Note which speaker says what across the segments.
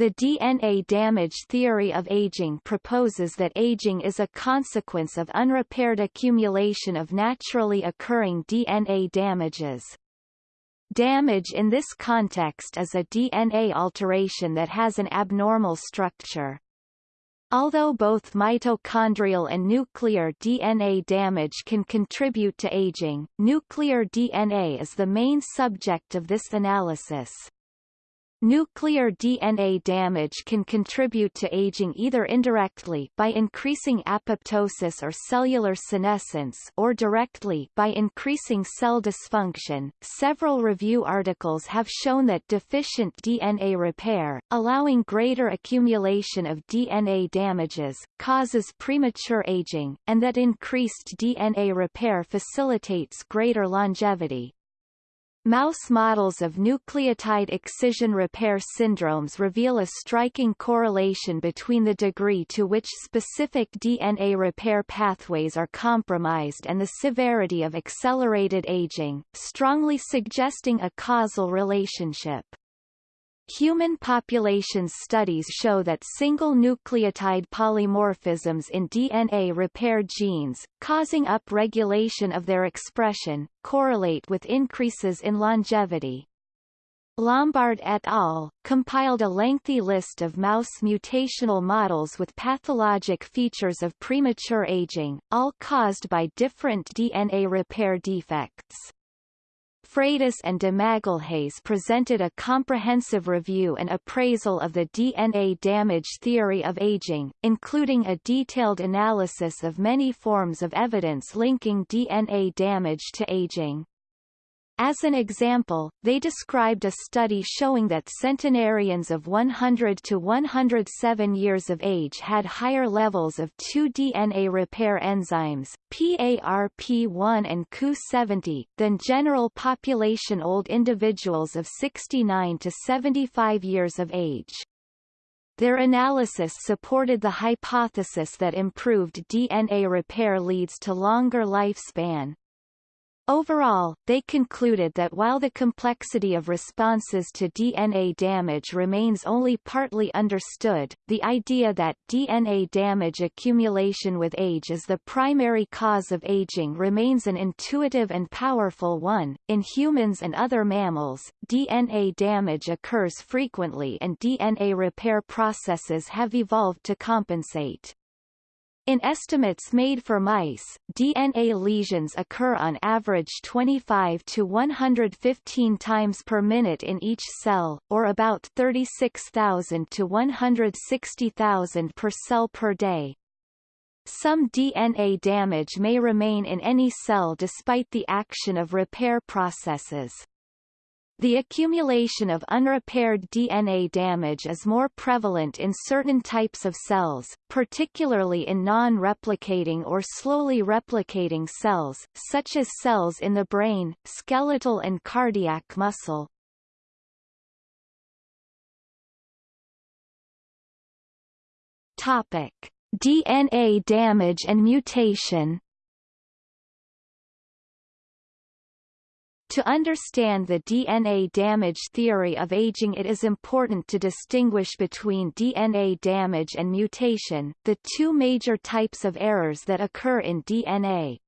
Speaker 1: The DNA damage theory of aging proposes that aging is a consequence of unrepaired accumulation of naturally occurring DNA damages. Damage in this context is a DNA alteration that has an abnormal structure. Although both mitochondrial and nuclear DNA damage can contribute to aging, nuclear DNA is the main subject of this analysis. Nuclear DNA damage can contribute to aging either indirectly by increasing apoptosis or cellular senescence or directly by increasing cell dysfunction. Several review articles have shown that deficient DNA repair, allowing greater accumulation of DNA damages, causes premature aging, and that increased DNA repair facilitates greater longevity. Mouse models of nucleotide excision repair syndromes reveal a striking correlation between the degree to which specific DNA repair pathways are compromised and the severity of accelerated aging, strongly suggesting a causal relationship. Human populations studies show that single nucleotide polymorphisms in DNA repair genes, causing upregulation of their expression, correlate with increases in longevity. Lombard et al. compiled a lengthy list of mouse mutational models with pathologic features of premature aging, all caused by different DNA repair defects. Freitas and de Magalhães presented a comprehensive review and appraisal of the DNA damage theory of aging, including a detailed analysis of many forms of evidence linking DNA damage to aging. As an example, they described a study showing that centenarians of 100 to 107 years of age had higher levels of two DNA repair enzymes, PARP1 and Ku70, than general population old individuals of 69 to 75 years of age. Their analysis supported the hypothesis that improved DNA repair leads to longer lifespan, Overall, they concluded that while the complexity of responses to DNA damage remains only partly understood, the idea that DNA damage accumulation with age is the primary cause of aging remains an intuitive and powerful one. In humans and other mammals, DNA damage occurs frequently and DNA repair processes have evolved to compensate. In estimates made for mice, DNA lesions occur on average 25 to 115 times per minute in each cell, or about 36,000 to 160,000 per cell per day. Some DNA damage may remain in any cell despite the action of repair processes. The accumulation of unrepaired DNA damage is more prevalent in certain types of cells, particularly in non-replicating or slowly replicating cells, such as cells in the brain, skeletal and cardiac muscle. Topic: DNA damage and mutation To understand the DNA damage theory of aging it is important to distinguish between DNA damage and mutation, the two major types of errors that occur in DNA.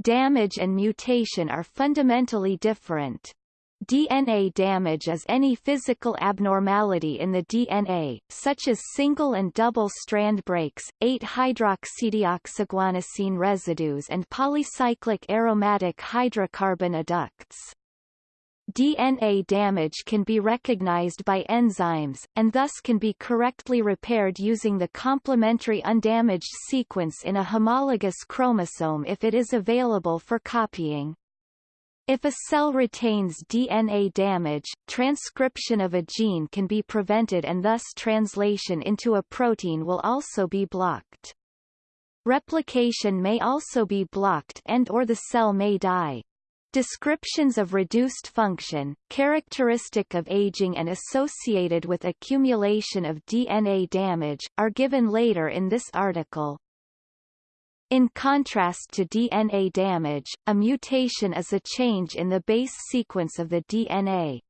Speaker 1: Damage and mutation are fundamentally different. DNA damage is any physical abnormality in the DNA, such as single and double strand breaks, 8-hydroxydeoxyguanosine residues and polycyclic aromatic hydrocarbon adducts. DNA damage can be recognized by enzymes, and thus can be correctly repaired using the complementary undamaged sequence in a homologous chromosome if it is available for copying. If a cell retains DNA damage, transcription of a gene can be prevented and thus translation into a protein will also be blocked. Replication may also be blocked and or the cell may die. Descriptions of reduced function, characteristic of aging and associated with accumulation of DNA damage, are given later in this article. In contrast to DNA damage, a mutation is a change in the base sequence of the DNA.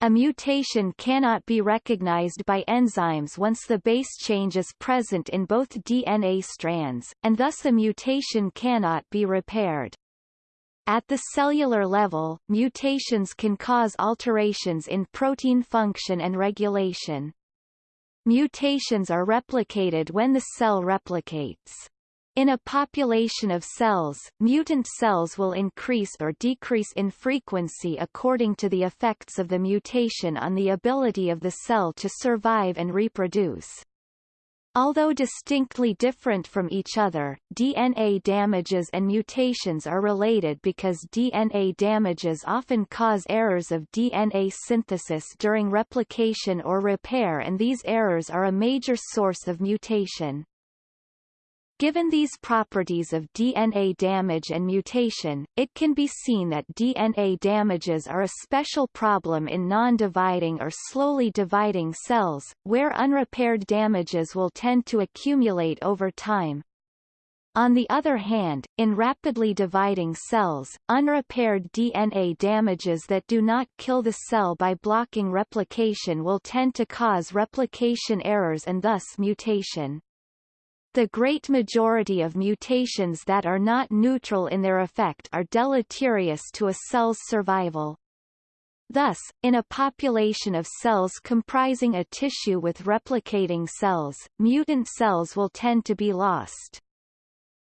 Speaker 1: A mutation cannot be recognized by enzymes once the base change is present in both DNA strands, and thus a mutation cannot be repaired. At the cellular level, mutations can cause alterations in protein function and regulation. Mutations are replicated when the cell replicates. In a population of cells, mutant cells will increase or decrease in frequency according to the effects of the mutation on the ability of the cell to survive and reproduce. Although distinctly different from each other, DNA damages and mutations are related because DNA damages often cause errors of DNA synthesis during replication or repair and these errors are a major source of mutation. Given these properties of DNA damage and mutation, it can be seen that DNA damages are a special problem in non-dividing or slowly dividing cells, where unrepaired damages will tend to accumulate over time. On the other hand, in rapidly dividing cells, unrepaired DNA damages that do not kill the cell by blocking replication will tend to cause replication errors and thus mutation. The great majority of mutations that are not neutral in their effect are deleterious to a cell's survival. Thus, in a population of cells comprising a tissue with replicating cells, mutant cells will tend to be lost.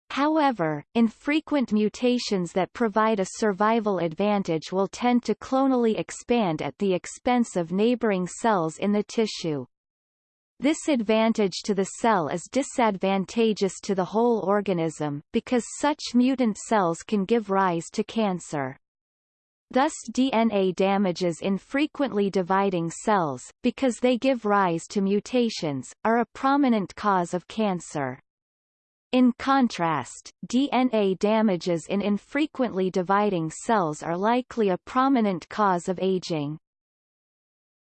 Speaker 1: However, infrequent mutations that provide a survival advantage will tend to clonally expand at the expense of neighboring cells in the tissue. This advantage to the cell is disadvantageous to the whole organism, because such mutant cells can give rise to cancer. Thus DNA damages in frequently dividing cells, because they give rise to mutations, are a prominent cause of cancer. In contrast, DNA damages in infrequently dividing cells are likely a prominent cause of aging.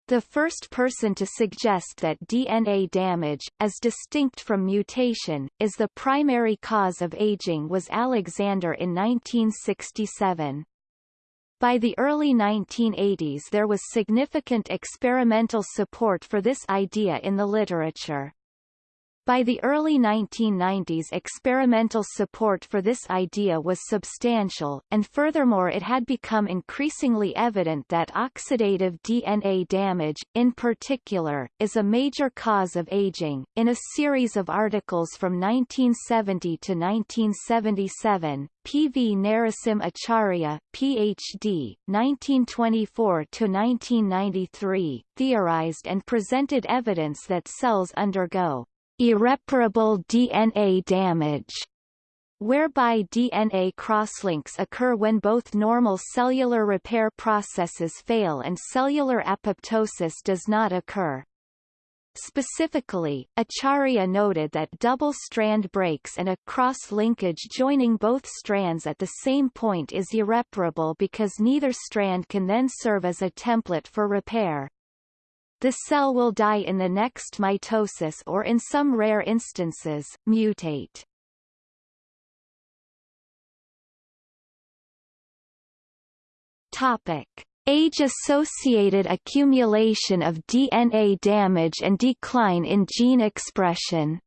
Speaker 1: The first person to suggest that DNA damage, as distinct from mutation, is the primary cause of aging was Alexander in 1967. By the early 1980s there was significant experimental support for this idea in the literature. By the early 1990s experimental support for this idea was substantial, and furthermore it had become increasingly evident that oxidative DNA damage, in particular, is a major cause of aging. In a series of articles from 1970 to 1977, P. V. Narasim Acharya, Ph.D., 1924–1993, theorized and presented evidence that cells undergo irreparable DNA damage whereby DNA crosslinks occur when both normal cellular repair processes fail and cellular apoptosis does not occur. Specifically, Acharya noted that double-strand breaks and a cross-linkage joining both strands at the same point is irreparable because neither strand can then serve as a template for repair. The cell will die in the next mitosis or in some rare instances, mutate. Topic. Age-associated accumulation of DNA damage and decline in gene expression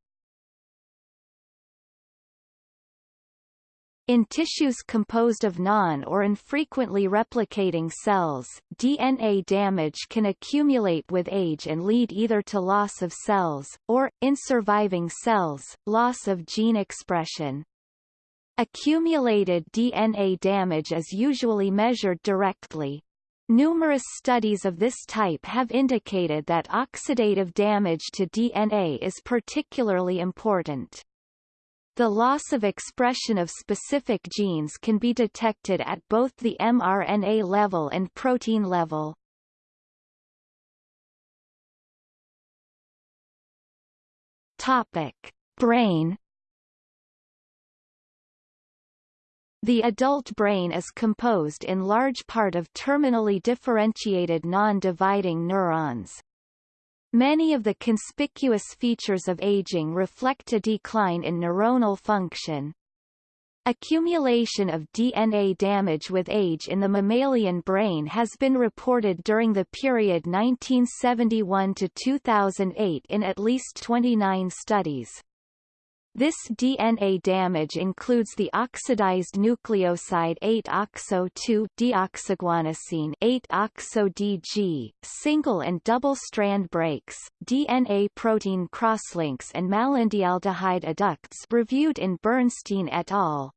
Speaker 1: In tissues composed of non- or infrequently replicating cells, DNA damage can accumulate with age and lead either to loss of cells, or, in surviving cells, loss of gene expression. Accumulated DNA damage is usually measured directly. Numerous studies of this type have indicated that oxidative damage to DNA is particularly important. The loss of expression of specific genes can be detected at both the mRNA level and protein level. Topic: Brain The adult brain is composed in large part of terminally differentiated non-dividing neurons. Many of the conspicuous features of aging reflect a decline in neuronal function. Accumulation of DNA damage with age in the mammalian brain has been reported during the period 1971 to 2008 in at least 29 studies. This DNA damage includes the oxidized nucleoside 8-oxo-2 deoxyguanosine 8-oxo-DG, single and double strand breaks, DNA protein crosslinks and malondialdehyde adducts reviewed in Bernstein et al.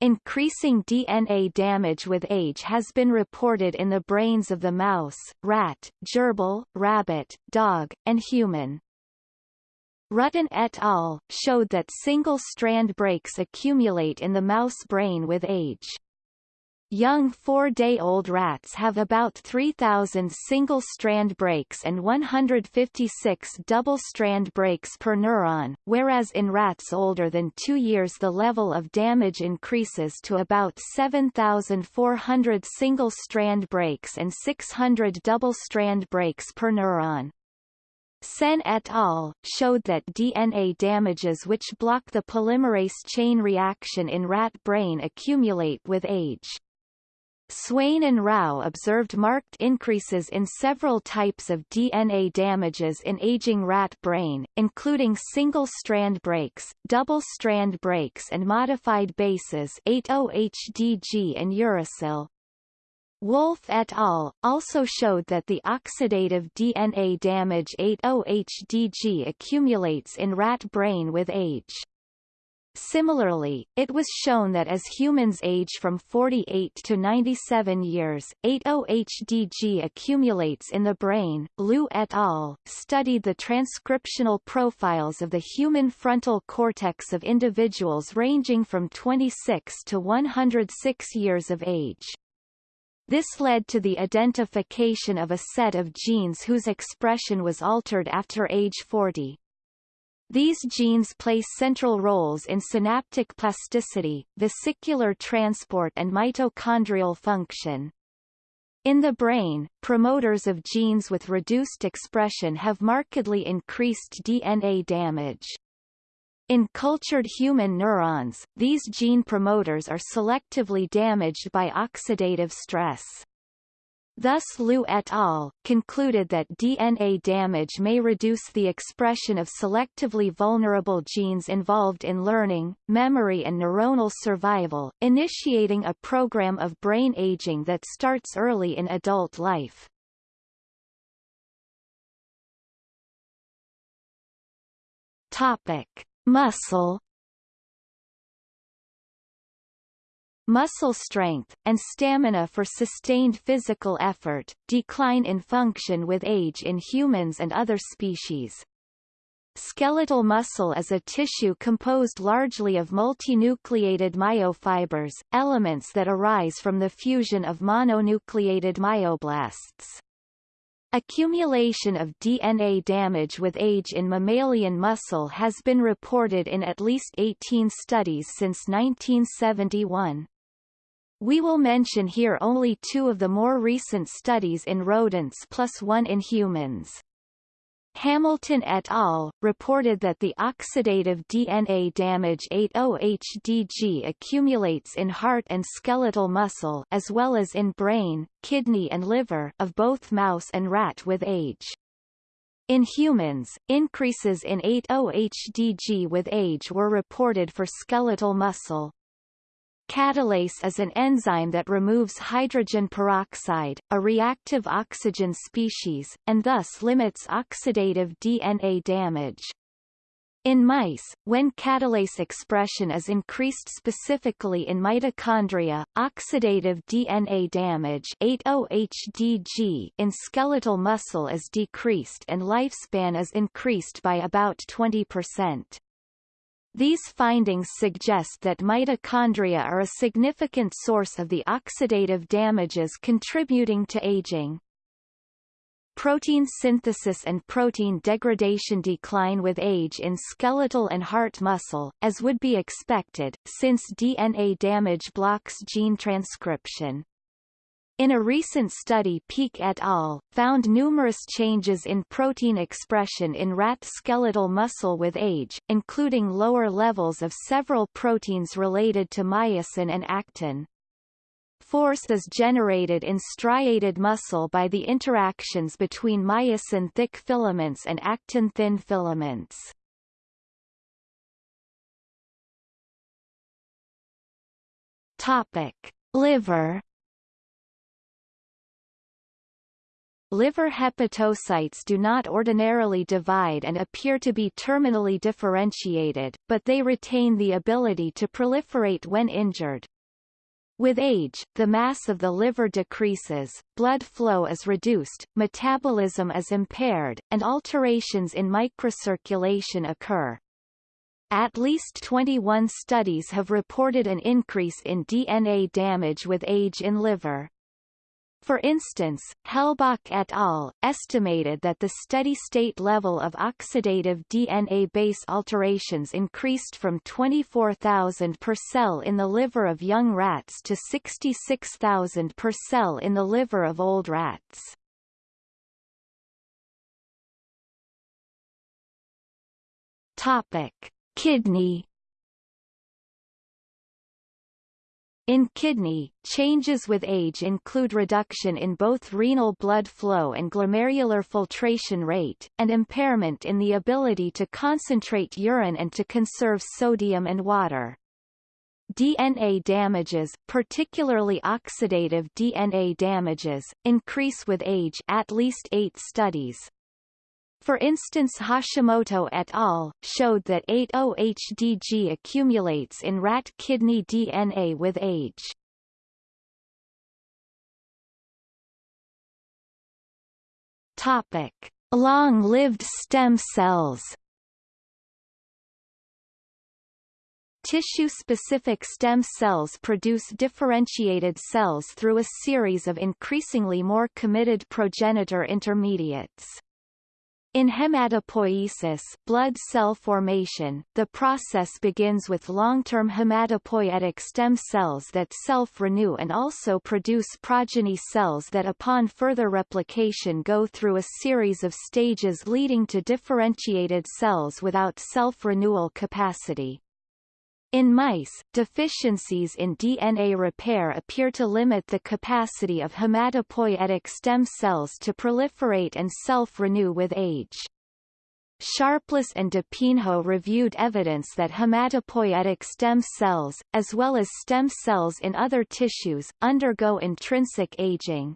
Speaker 1: Increasing DNA damage with age has been reported in the brains of the mouse, rat, gerbil, rabbit, dog, and human. Rutten et al. showed that single-strand breaks accumulate in the mouse brain with age. Young four-day-old rats have about 3,000 single-strand breaks and 156 double-strand breaks per neuron, whereas in rats older than two years the level of damage increases to about 7,400 single-strand breaks and 600 double-strand breaks per neuron. Sen et al. showed that DNA damages which block the polymerase chain reaction in rat brain accumulate with age. Swain and Rao observed marked increases in several types of DNA damages in aging rat brain, including single-strand breaks, double-strand breaks and modified bases 8-OHDG and uracil. Wolf et al. also showed that the oxidative DNA damage 8-OHDG accumulates in rat brain with age. Similarly, it was shown that as humans age from 48 to 97 years, 8-OHDG accumulates in the brain. Liu et al. studied the transcriptional profiles of the human frontal cortex of individuals ranging from 26 to 106 years of age. This led to the identification of a set of genes whose expression was altered after age 40. These genes play central roles in synaptic plasticity, vesicular transport and mitochondrial function. In the brain, promoters of genes with reduced expression have markedly increased DNA damage. In cultured human neurons, these gene promoters are selectively damaged by oxidative stress. Thus Liu et al. concluded that DNA damage may reduce the expression of selectively vulnerable genes involved in learning, memory and neuronal survival, initiating a program of brain aging that starts early in adult life. Topic. Muscle Muscle strength, and stamina for sustained physical effort, decline in function with age in humans and other species. Skeletal muscle is a tissue composed largely of multinucleated myofibers, elements that arise from the fusion of mononucleated myoblasts. Accumulation of DNA damage with age in mammalian muscle has been reported in at least 18 studies since 1971. We will mention here only two of the more recent studies in rodents plus one in humans. Hamilton et al. reported that the oxidative DNA damage 8-OHDG accumulates in heart and skeletal muscle as well as in brain, kidney and liver of both mouse and rat with age. In humans, increases in 8-OHDG with age were reported for skeletal muscle. Catalase is an enzyme that removes hydrogen peroxide, a reactive oxygen species, and thus limits oxidative DNA damage. In mice, when catalase expression is increased specifically in mitochondria, oxidative DNA damage 8-OHDG in skeletal muscle is decreased and lifespan is increased by about 20%. These findings suggest that mitochondria are a significant source of the oxidative damages contributing to aging. Protein synthesis and protein degradation decline with age in skeletal and heart muscle, as would be expected, since DNA damage blocks gene transcription. In a recent study Peak et al. found numerous changes in protein expression in rat skeletal muscle with age, including lower levels of several proteins related to myosin and actin. Force is generated in striated muscle by the interactions between myosin-thick filaments and actin-thin filaments. Topic: Liver Liver hepatocytes do not ordinarily divide and appear to be terminally differentiated, but they retain the ability to proliferate when injured. With age, the mass of the liver decreases, blood flow is reduced, metabolism is impaired, and alterations in microcirculation occur. At least 21 studies have reported an increase in DNA damage with age in liver. For instance, Helbock et al. estimated that the steady-state level of oxidative DNA base alterations increased from 24,000 per cell in the liver of young rats to 66,000 per cell in the liver of old rats. Topic: Kidney In kidney, changes with age include reduction in both renal blood flow and glomerular filtration rate, and impairment in the ability to concentrate urine and to conserve sodium and water. DNA damages, particularly oxidative DNA damages, increase with age at least eight studies, for instance Hashimoto et al. showed that 8-OHDG accumulates in rat kidney DNA with age. Topic. Long-lived stem cells Tissue-specific stem cells produce differentiated cells through a series of increasingly more committed progenitor intermediates. In hematopoiesis blood cell formation, the process begins with long-term hematopoietic stem cells that self-renew and also produce progeny cells that upon further replication go through a series of stages leading to differentiated cells without self-renewal capacity. In mice, deficiencies in DNA repair appear to limit the capacity of hematopoietic stem cells to proliferate and self-renew with age. Sharpless and DePinho reviewed evidence that hematopoietic stem cells, as well as stem cells in other tissues, undergo intrinsic aging.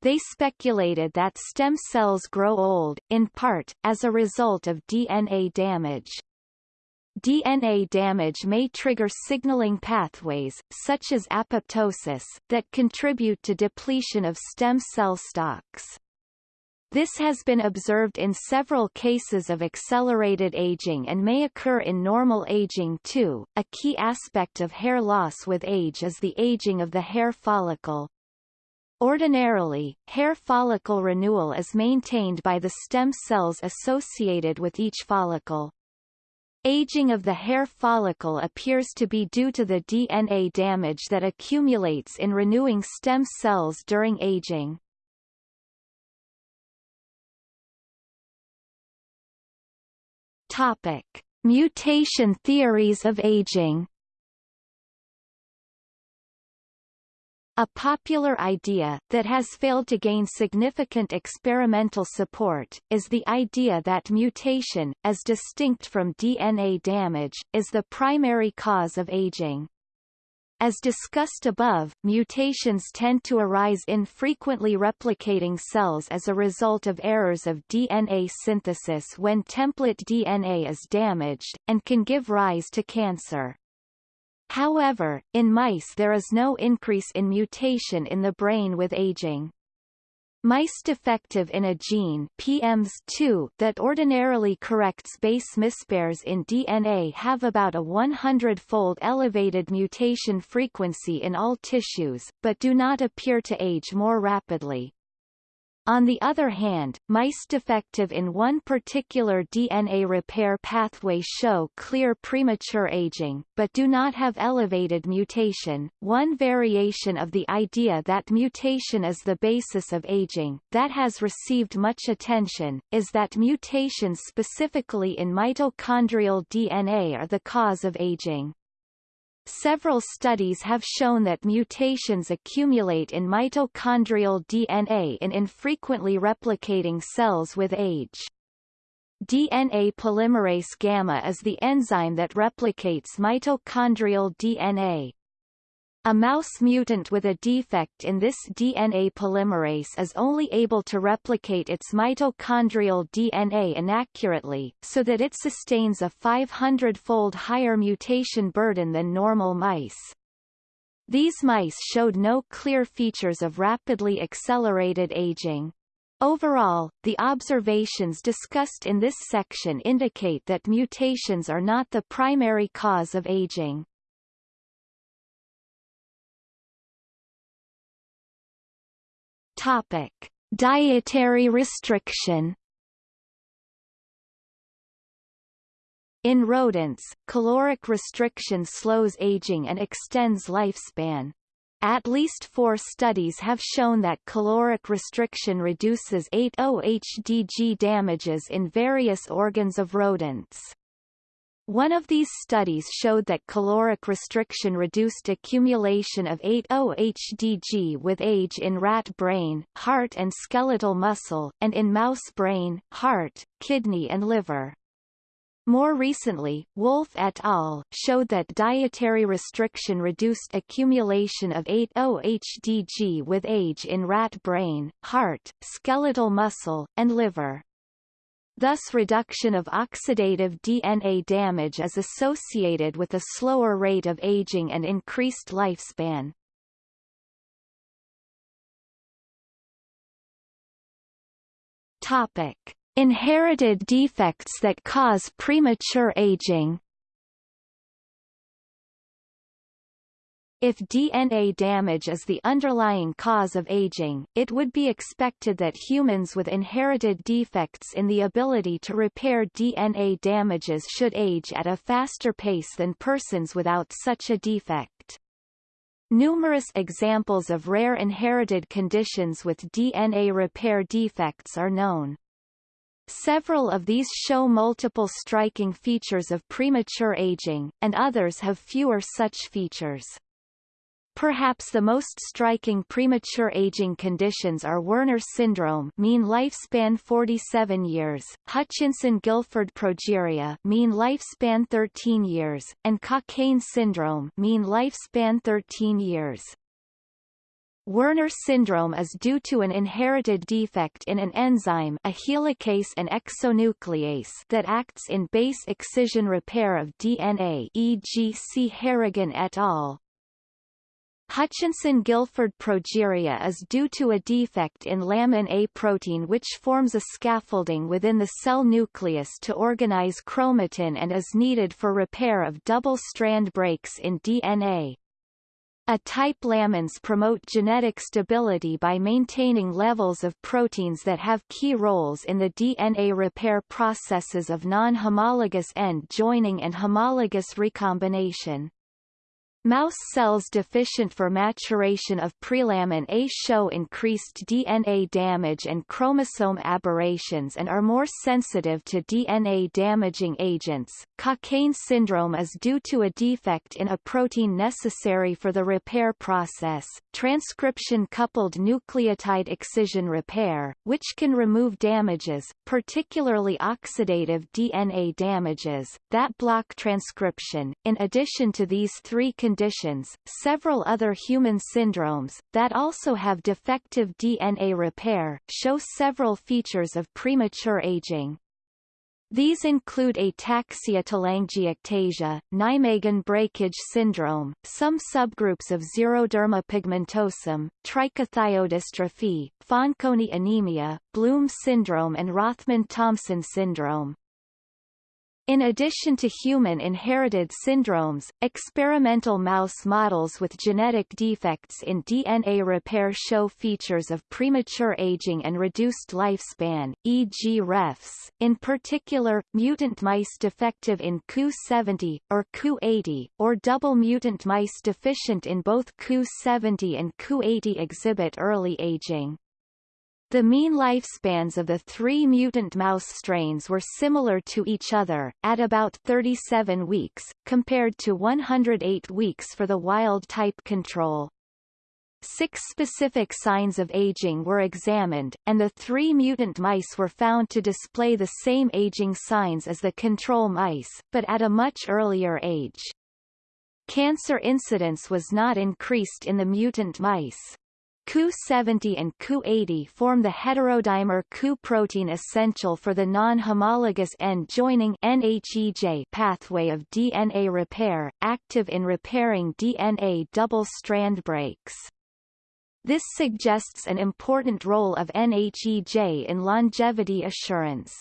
Speaker 1: They speculated that stem cells grow old, in part, as a result of DNA damage. DNA damage may trigger signaling pathways, such as apoptosis, that contribute to depletion of stem cell stocks. This has been observed in several cases of accelerated aging and may occur in normal aging too. A key aspect of hair loss with age is the aging of the hair follicle. Ordinarily, hair follicle renewal is maintained by the stem cells associated with each follicle. Aging of the hair follicle appears to be due to the DNA damage that accumulates in renewing stem cells during aging. Topic: Mutation theories of aging. A popular idea, that has failed to gain significant experimental support, is the idea that mutation, as distinct from DNA damage, is the primary cause of aging. As discussed above, mutations tend to arise in frequently replicating cells as a result of errors of DNA synthesis when template DNA is damaged, and can give rise to cancer. However, in mice there is no increase in mutation in the brain with aging. Mice defective in a gene PMS2 that ordinarily corrects base mispairs in DNA have about a 100-fold elevated mutation frequency in all tissues, but do not appear to age more rapidly. On the other hand, mice defective in one particular DNA repair pathway show clear premature aging, but do not have elevated mutation. One variation of the idea that mutation is the basis of aging, that has received much attention, is that mutations specifically in mitochondrial DNA are the cause of aging. Several studies have shown that mutations accumulate in mitochondrial DNA in infrequently replicating cells with age. DNA polymerase gamma is the enzyme that replicates mitochondrial DNA. A mouse mutant with a defect in this DNA polymerase is only able to replicate its mitochondrial DNA inaccurately, so that it sustains a 500-fold higher mutation burden than normal mice. These mice showed no clear features of rapidly accelerated aging. Overall, the observations discussed in this section indicate that mutations are not the primary cause of aging. Topic: Dietary restriction. In rodents, caloric restriction slows aging and extends lifespan. At least four studies have shown that caloric restriction reduces 8-OHDG damages in various organs of rodents. One of these studies showed that caloric restriction reduced accumulation of 8-OHDG with age in rat brain, heart and skeletal muscle, and in mouse brain, heart, kidney and liver. More recently, Wolf et al. showed that dietary restriction reduced accumulation of 8-OHDG with age in rat brain, heart, skeletal muscle, and liver. Thus reduction of oxidative DNA damage is associated with a slower rate of aging and increased lifespan. Topic. Inherited defects that cause premature aging If DNA damage is the underlying cause of aging, it would be expected that humans with inherited defects in the ability to repair DNA damages should age at a faster pace than persons without such a defect. Numerous examples of rare inherited conditions with DNA repair defects are known. Several of these show multiple striking features of premature aging, and others have fewer such features. Perhaps the most striking premature aging conditions are Werner syndrome mean lifespan 47 years, Hutchinson-Gilford progeria mean lifespan 13 years, and Cockayne syndrome mean lifespan 13 years. Werner syndrome is due to an inherited defect in an enzyme a helicase and exonuclease that acts in base excision repair of DNA e.g. see Harrigan et al. Hutchinson-Gilford progeria is due to a defect in lamin A protein which forms a scaffolding within the cell nucleus to organize chromatin and is needed for repair of double-strand breaks in DNA. A-type lamins promote genetic stability by maintaining levels of proteins that have key roles in the DNA repair processes of non-homologous end joining and homologous recombination. Mouse cells deficient for maturation of prelamin A show increased DNA damage and chromosome aberrations and are more sensitive to DNA-damaging agents. Cockayne syndrome is due to a defect in a protein necessary for the repair process, transcription-coupled nucleotide excision repair, which can remove damages, particularly oxidative DNA damages, that block transcription. In addition to these three conditions conditions, several other human syndromes, that also have defective DNA repair, show several features of premature aging. These include ataxia telangiectasia, Nijmegen breakage syndrome, some subgroups of xeroderma pigmentosum, trichothiodystrophy, Fanconi anemia, Bloom syndrome and Rothmund-Thomson syndrome. In addition to human inherited syndromes, experimental mouse models with genetic defects in DNA repair show features of premature aging and reduced lifespan, e.g. refs, in particular, mutant mice defective in Ku70, or Ku80, or double mutant mice deficient in both Ku70 and Ku80 exhibit early aging. The mean lifespans of the three mutant mouse strains were similar to each other, at about 37 weeks, compared to 108 weeks for the wild-type control. Six specific signs of aging were examined, and the three mutant mice were found to display the same aging signs as the control mice, but at a much earlier age. Cancer incidence was not increased in the mutant mice. Ku70 and Ku80 form the heterodimer Ku protein essential for the non-homologous end-joining pathway of DNA repair, active in repairing DNA double-strand breaks. This suggests an important role of NHEJ in longevity assurance.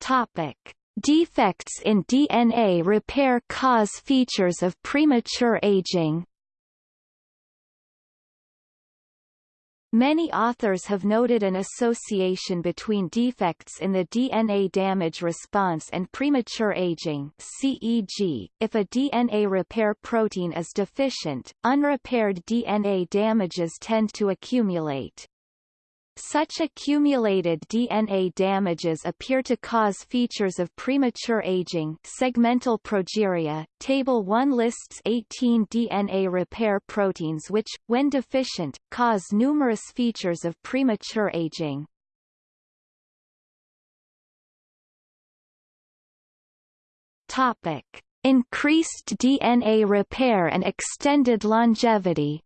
Speaker 1: Topic. Defects in DNA repair cause features of premature aging. Many authors have noted an association between defects in the DNA damage response and premature aging CEG. If a DNA repair protein is deficient, unrepaired DNA damages tend to accumulate. Such accumulated DNA damages appear to cause features of premature aging segmental progeria. Table 1 lists 18 DNA repair proteins which, when deficient, cause numerous features of premature aging. Topic. Increased DNA repair and extended longevity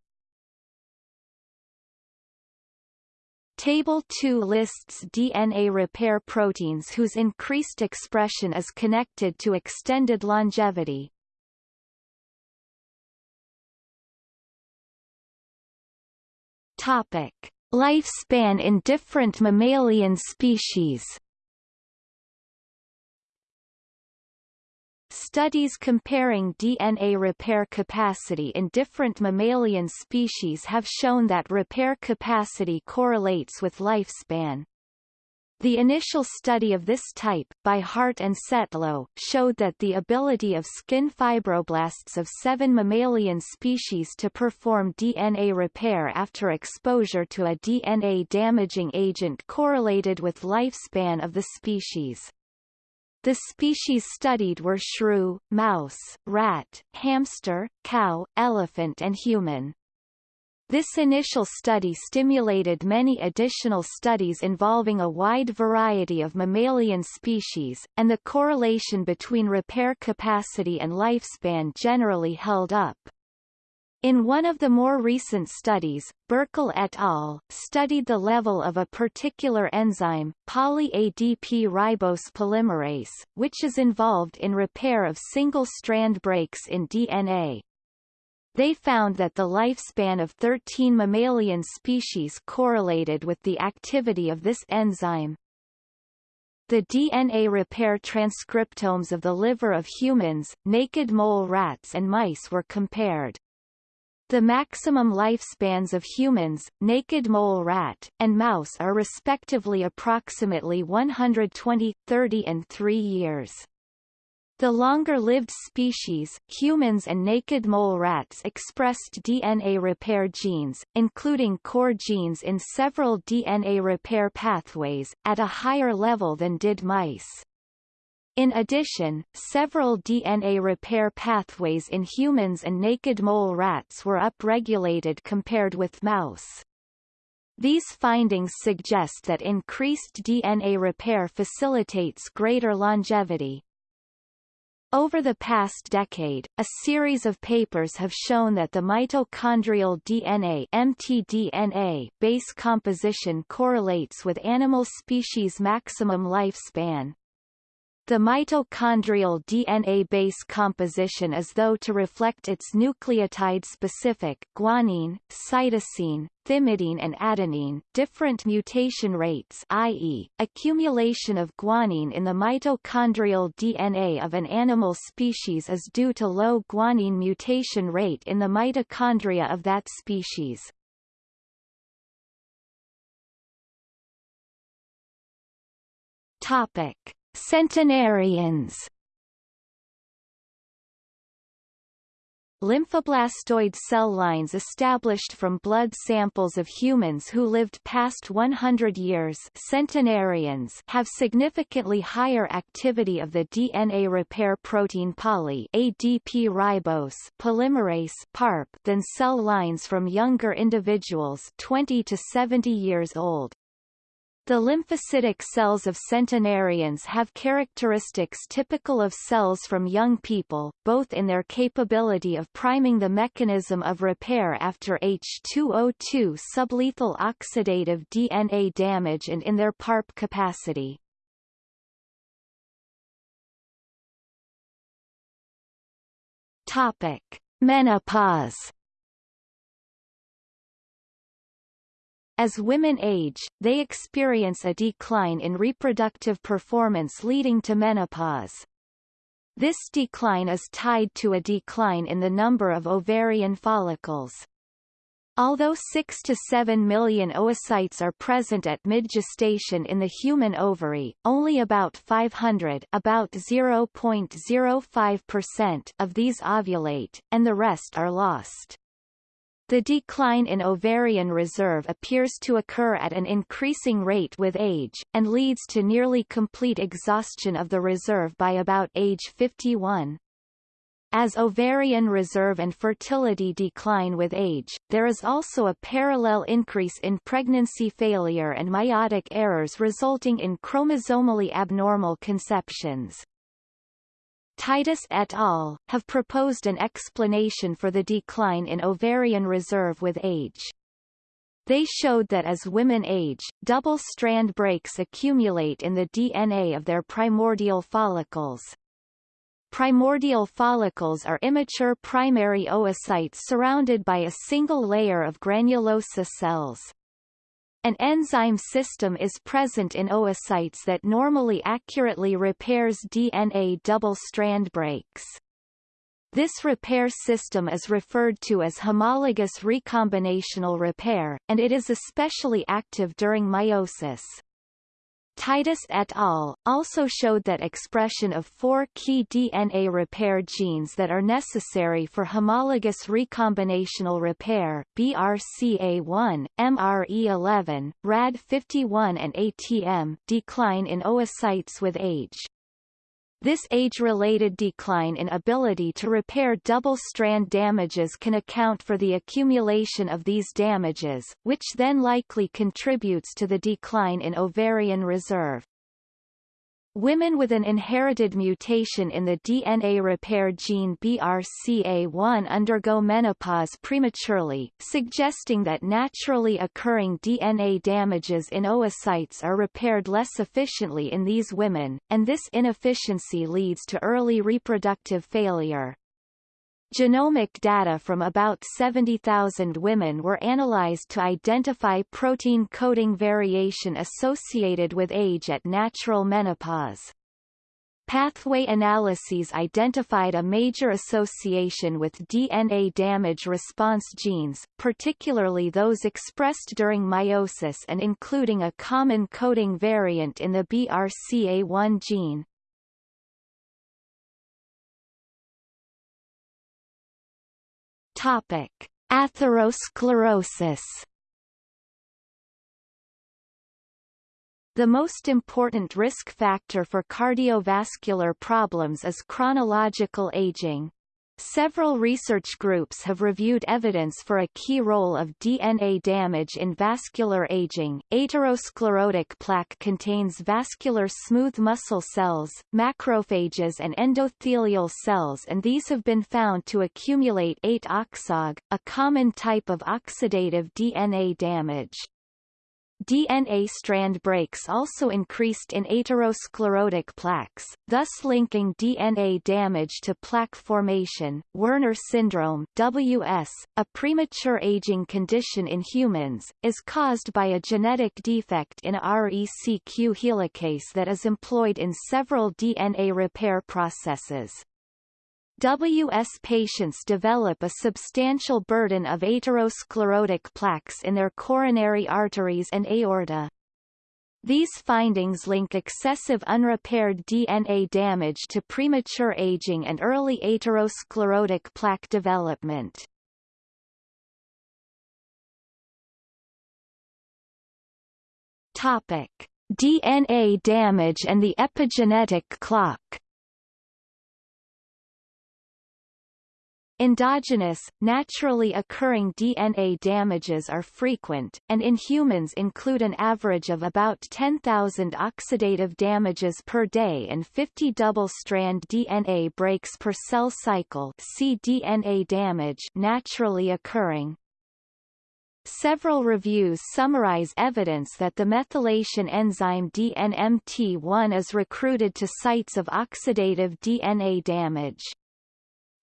Speaker 1: Table 2 lists DNA repair proteins whose increased expression is connected to extended longevity. Topic: Lifespan in different mammalian species. Studies comparing DNA repair capacity in different mammalian species have shown that repair capacity correlates with lifespan. The initial study of this type, by Hart and Setlow, showed that the ability of skin fibroblasts of seven mammalian species to perform DNA repair after exposure to a DNA-damaging agent correlated with lifespan of the species. The species studied were shrew, mouse, rat, hamster, cow, elephant and human. This initial study stimulated many additional studies involving a wide variety of mammalian species, and the correlation between repair capacity and lifespan generally held up. In one of the more recent studies, Burkle et al. studied the level of a particular enzyme, poly-ADP ribose polymerase, which is involved in repair of single-strand breaks in DNA. They found that the lifespan of 13 mammalian species correlated with the activity of this enzyme. The DNA repair transcriptomes of the liver of humans, naked mole rats and mice were compared. The maximum lifespans of humans, naked mole rat, and mouse are respectively approximately 120, 30 and 3 years. The longer-lived species, humans and naked mole rats expressed DNA repair genes, including core genes in several DNA repair pathways, at a higher level than did mice. In addition, several DNA repair pathways in humans and naked mole rats were upregulated compared with mouse. These findings suggest that increased DNA repair facilitates greater longevity. Over the past decade, a series of papers have shown that the mitochondrial DNA mtDNA base composition correlates with animal species maximum lifespan. The mitochondrial DNA base composition is though to reflect its nucleotide-specific guanine, cytosine, thymidine and adenine different mutation rates i.e., accumulation of guanine in the mitochondrial DNA of an animal species is due to low guanine mutation rate in the mitochondria of that species. Topic. Centenarians Lymphoblastoid cell lines established from blood samples of humans who lived past 100 years centenarians have significantly higher activity of the DNA repair protein poly ADP ribose polymerase PARP than cell lines from younger individuals 20 to 70 years old. The lymphocytic cells of centenarians have characteristics typical of cells from young people, both in their capability of priming the mechanism of repair after H2O2 sublethal oxidative DNA damage and in their PARP capacity. Topic. Menopause As women age, they experience a decline in reproductive performance leading to menopause. This decline is tied to a decline in the number of ovarian follicles. Although 6 to 7 million oocytes are present at mid-gestation in the human ovary, only about 500 about 0.05% of these ovulate, and the rest are lost. The decline in ovarian reserve appears to occur at an increasing rate with age, and leads to nearly complete exhaustion of the reserve by about age 51. As ovarian reserve and fertility decline with age, there is also a parallel increase in pregnancy failure and meiotic errors resulting in chromosomally abnormal conceptions. Titus et al. have proposed an explanation for the decline in ovarian reserve with age. They showed that as women age, double-strand breaks accumulate in the DNA of their primordial follicles. Primordial follicles are immature primary oocytes surrounded by a single layer of granulosa cells. An enzyme system is present in oocytes that normally accurately repairs DNA double-strand breaks. This repair system is referred to as homologous recombinational repair, and it is especially active during meiosis. Titus et al. also showed that expression of four key DNA repair genes that are necessary for homologous recombinational repair BRCA1, MRE11, RAD51 and ATM decline in oocytes with age. This age-related decline in ability to repair double-strand damages can account for the accumulation of these damages, which then likely contributes to the decline in ovarian reserve. Women with an inherited mutation in the DNA repair gene BRCA1 undergo menopause prematurely, suggesting that naturally occurring DNA damages in oocytes are repaired less efficiently in these women, and this inefficiency leads to early reproductive failure. Genomic data from about 70,000 women were analyzed to identify protein coding variation associated with age at natural menopause. Pathway analyses identified a major association with DNA damage response genes, particularly those expressed during meiosis and including a common coding variant in the BRCA1 gene. Topic: Atherosclerosis. The most important risk factor for cardiovascular problems is chronological aging. Several research groups have reviewed evidence for a key role of DNA damage in vascular aging. Atherosclerotic plaque contains vascular smooth muscle cells, macrophages and endothelial cells and these have been found to accumulate 8-oxoG, a common type of oxidative DNA damage. DNA strand breaks also increased in atherosclerotic plaques, thus linking DNA damage to plaque formation. Werner syndrome (WS), a premature aging condition in humans, is caused by a genetic defect in RECQ helicase that is employed in several DNA repair processes. WS patients develop a substantial burden of atherosclerotic plaques in their coronary arteries and aorta. These findings link excessive unrepaired DNA damage to premature aging and early atherosclerotic plaque development. Topic: DNA damage and the epigenetic clock. Endogenous, naturally occurring DNA damages are frequent, and in humans include an average of about 10,000 oxidative damages per day and 50 double-strand DNA breaks per cell cycle see DNA damage naturally occurring. Several reviews summarize evidence that the methylation enzyme DNMT1 is recruited to sites of oxidative DNA damage.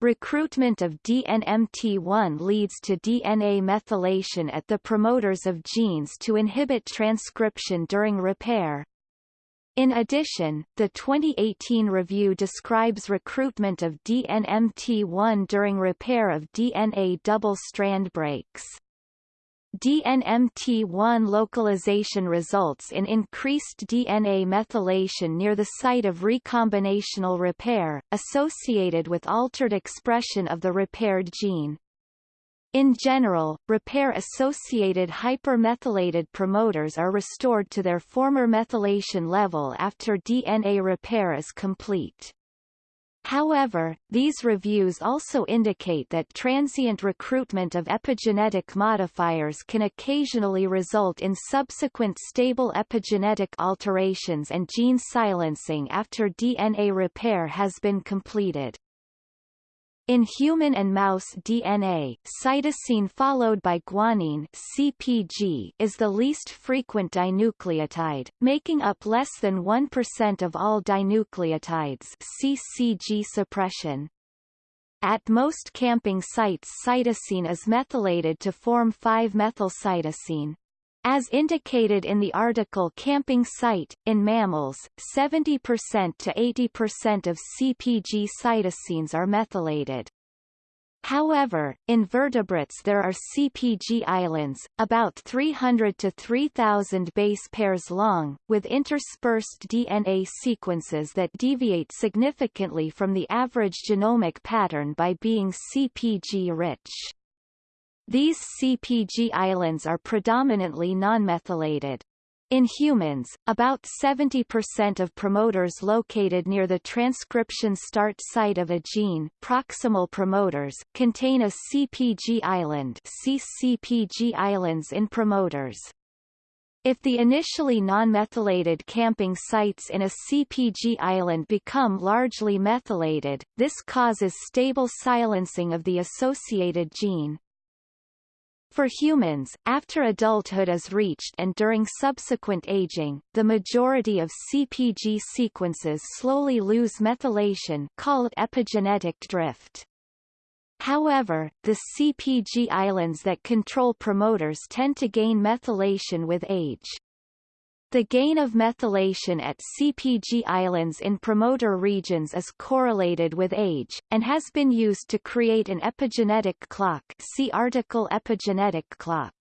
Speaker 1: Recruitment of DNMT1 leads to DNA methylation at the promoters of genes to inhibit transcription during repair. In addition, the 2018 review describes recruitment of DNMT1 during repair of DNA double-strand breaks. DNMT1 localization results in increased DNA methylation near the site of recombinational repair, associated with altered expression of the repaired gene. In general, repair-associated hypermethylated promoters are restored to their former methylation level after DNA repair is complete. However, these reviews also indicate that transient recruitment of epigenetic modifiers can occasionally result in subsequent stable epigenetic alterations and gene silencing after DNA repair has been completed. In human and mouse DNA, cytosine followed by guanine CPG is the least frequent dinucleotide, making up less than 1% of all dinucleotides CpG suppression. At most CpG sites cytosine is methylated to form 5-methylcytosine. As indicated in the article CpG Site, in mammals, 70% to 80% of CpG cytosines are methylated. However, in vertebrates there are CpG islands, about 300 to 3000 base pairs long, with interspersed DNA sequences that deviate significantly from the average genomic pattern by being CpG-rich. These CpG islands are predominantly nonmethylated. In humans, about 70% of promoters located near the transcription start site of a gene proximal promoters contain a CpG island see CpG islands in promoters. If the initially non-methylated CpG sites in a CpG island become largely methylated, this causes stable silencing of the associated gene. For humans, after adulthood is reached and during subsequent aging, the majority of CpG sequences slowly lose methylation called epigenetic drift. However, the CpG islands that control promoters tend to gain methylation with age. The gain of methylation at CpG islands in promoter regions is correlated with age, and has been used to create an epigenetic clock see article Epigenetic clock.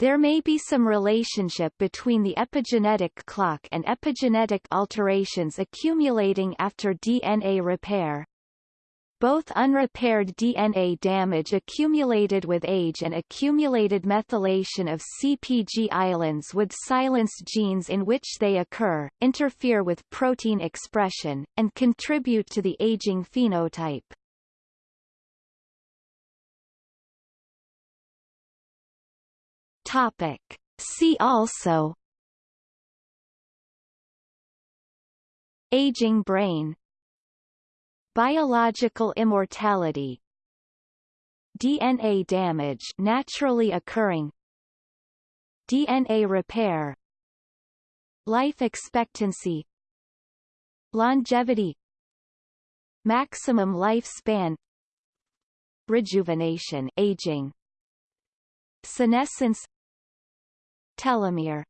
Speaker 1: There may be some relationship between the epigenetic clock and epigenetic alterations accumulating after DNA repair, both unrepaired DNA damage accumulated with age and accumulated methylation of CpG islands with silence genes in which they occur, interfere with protein expression, and contribute to the aging phenotype. Topic. See also Aging brain Biological immortality. DNA damage naturally occurring. DNA repair. Life expectancy. Longevity. Maximum lifespan. Rejuvenation aging. Senescence. Telomere